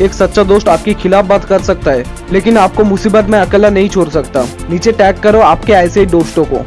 एक सच्चा दोस्त आपके खिलाफ बात कर सकता है, लेकिन आपको मुसीबत में अकेला नहीं छोड़ सकता। नीचे टैग करो आपके ऐसे दोस्तों को।